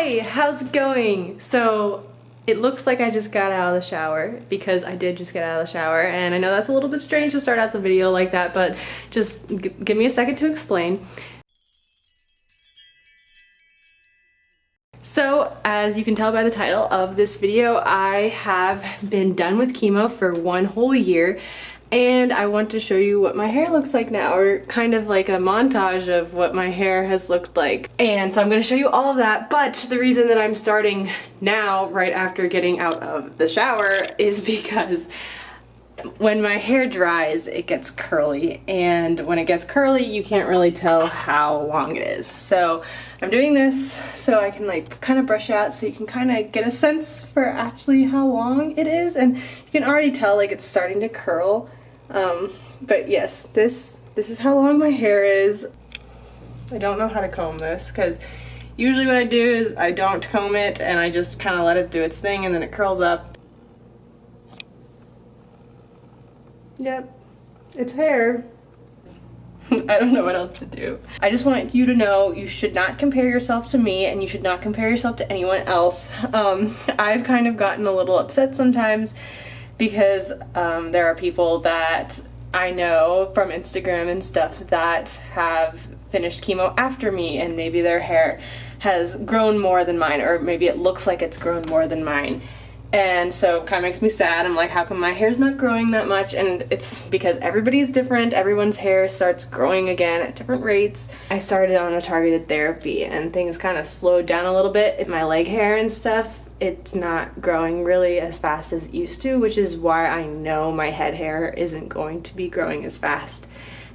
Hi, how's it going? So it looks like I just got out of the shower because I did just get out of the shower and I know that's a little bit strange to start out the video like that but just give me a second to explain. So as you can tell by the title of this video I have been done with chemo for one whole year and I want to show you what my hair looks like now or kind of like a montage of what my hair has looked like. And so I'm going to show you all of that but the reason that I'm starting now right after getting out of the shower is because when my hair dries it gets curly. And when it gets curly you can't really tell how long it is. So I'm doing this so I can like kind of brush out so you can kind of get a sense for actually how long it is. And you can already tell like it's starting to curl um, but yes, this this is how long my hair is. I don't know how to comb this because usually what I do is I don't comb it and I just kind of let it do its thing and then it curls up. Yep, it's hair. I don't know what else to do. I just want you to know you should not compare yourself to me and you should not compare yourself to anyone else. Um, I've kind of gotten a little upset sometimes because um, there are people that I know from Instagram and stuff that have finished chemo after me and maybe their hair has grown more than mine or maybe it looks like it's grown more than mine. And so it kind of makes me sad. I'm like how come my hair's not growing that much? And it's because everybody's different. Everyone's hair starts growing again at different rates. I started on a targeted therapy and things kind of slowed down a little bit my leg hair and stuff it's not growing really as fast as it used to, which is why I know my head hair isn't going to be growing as fast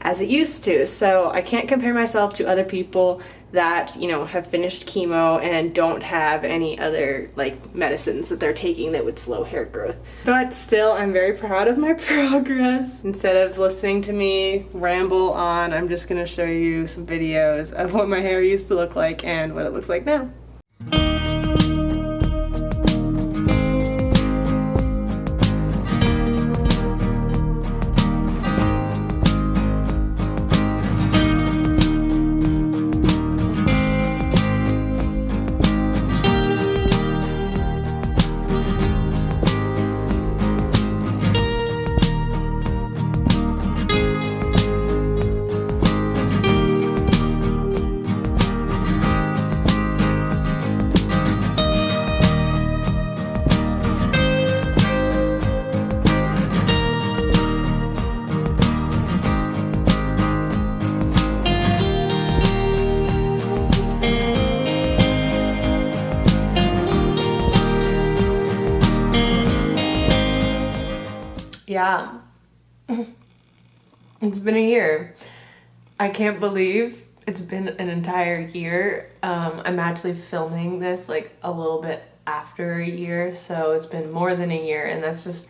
as it used to. So I can't compare myself to other people that, you know, have finished chemo and don't have any other like medicines that they're taking that would slow hair growth. But still, I'm very proud of my progress. Instead of listening to me ramble on, I'm just gonna show you some videos of what my hair used to look like and what it looks like now. Yeah. it's been a year. I can't believe it's been an entire year. Um, I'm actually filming this like a little bit after a year, so it's been more than a year, and that's just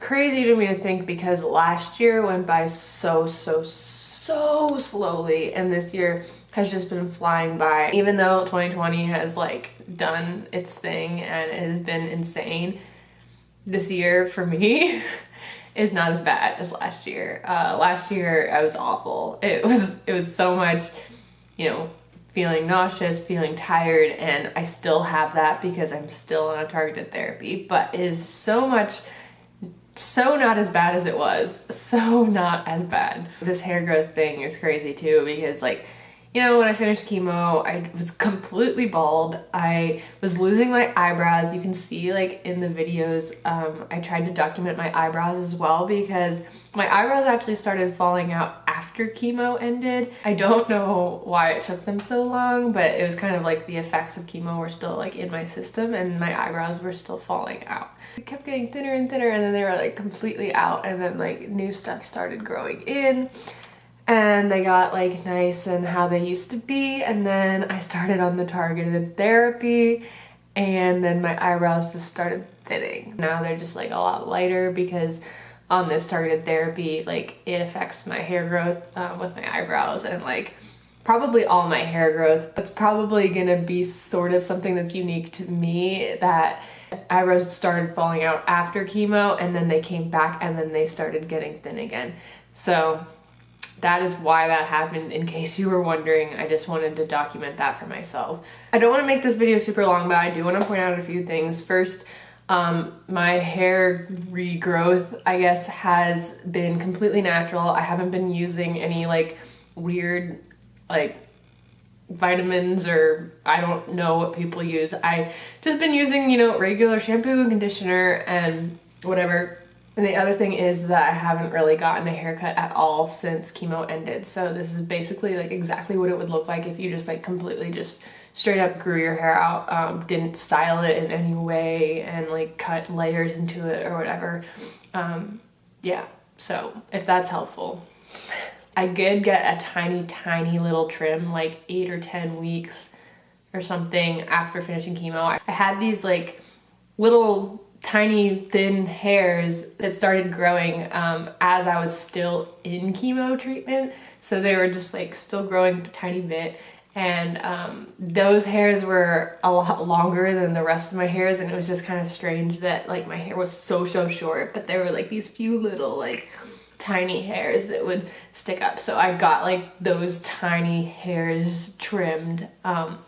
crazy to me to think because last year went by so, so, so slowly, and this year has just been flying by. Even though 2020 has like done its thing and it has been insane, this year for me is not as bad as last year. Uh, last year I was awful. It was it was so much, you know, feeling nauseous, feeling tired, and I still have that because I'm still on a targeted therapy, but it is so much so not as bad as it was. So not as bad. This hair growth thing is crazy too because like you know, when I finished chemo, I was completely bald. I was losing my eyebrows. You can see like in the videos, um, I tried to document my eyebrows as well because my eyebrows actually started falling out after chemo ended. I don't know why it took them so long, but it was kind of like the effects of chemo were still like in my system and my eyebrows were still falling out. It kept getting thinner and thinner and then they were like completely out and then like new stuff started growing in and they got like nice and how they used to be and then I started on the targeted therapy and then my eyebrows just started thinning. Now they're just like a lot lighter because on this targeted therapy like it affects my hair growth um, with my eyebrows and like probably all my hair growth. It's probably gonna be sort of something that's unique to me that eyebrows started falling out after chemo and then they came back and then they started getting thin again. So that is why that happened in case you were wondering i just wanted to document that for myself i don't want to make this video super long but i do want to point out a few things first um, my hair regrowth i guess has been completely natural i haven't been using any like weird like vitamins or I don't know what people use. I just been using, you know, regular shampoo and conditioner and whatever. And the other thing is that I haven't really gotten a haircut at all since chemo ended. So this is basically like exactly what it would look like if you just like completely just straight up grew your hair out, um, didn't style it in any way and like cut layers into it or whatever. Um, yeah, so if that's helpful. I did get a tiny, tiny little trim, like eight or 10 weeks or something after finishing chemo. I had these like little tiny thin hairs that started growing um, as I was still in chemo treatment. So they were just like still growing a tiny bit. And um, those hairs were a lot longer than the rest of my hairs. And it was just kind of strange that like my hair was so, so short, but there were like these few little like tiny hairs that would stick up. So I got like those tiny hairs trimmed. Um,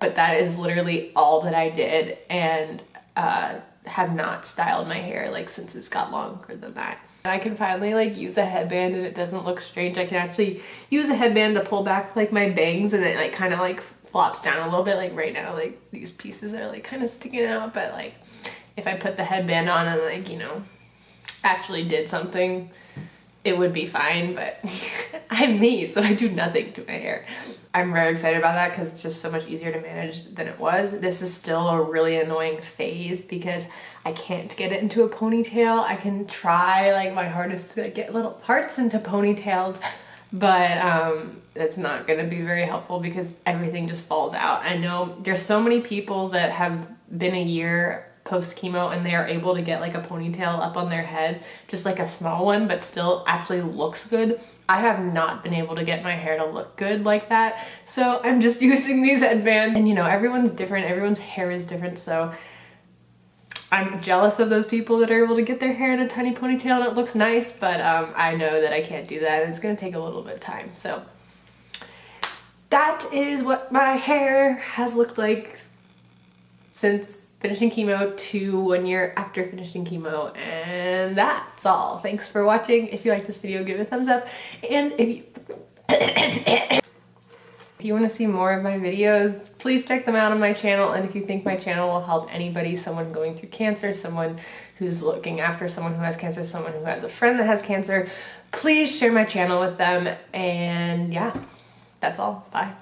but that is literally all that I did and uh, have not styled my hair like since it's got longer than that. And I can finally like use a headband and it doesn't look strange. I can actually use a headband to pull back like my bangs and it like kind of like flops down a little bit. Like right now, like these pieces are like kind of sticking out, but like if I put the headband on and like, you know, actually did something it would be fine, but I'm me, so I do nothing to my hair. I'm very excited about that because it's just so much easier to manage than it was. This is still a really annoying phase because I can't get it into a ponytail. I can try like my hardest to get little parts into ponytails, but um, it's not gonna be very helpful because everything just falls out. I know there's so many people that have been a year post chemo and they are able to get like a ponytail up on their head, just like a small one, but still actually looks good. I have not been able to get my hair to look good like that. So I'm just using these headbands and you know, everyone's different. Everyone's hair is different. So I'm jealous of those people that are able to get their hair in a tiny ponytail and it looks nice, but um, I know that I can't do that. It's gonna take a little bit of time. So that is what my hair has looked like since finishing chemo to one year after finishing chemo and that's all. Thanks for watching. If you like this video give it a thumbs up. And if you if you want to see more of my videos please check them out on my channel. And if you think my channel will help anybody someone going through cancer someone who's looking after someone who has cancer someone who has a friend that has cancer please share my channel with them. And yeah that's all. Bye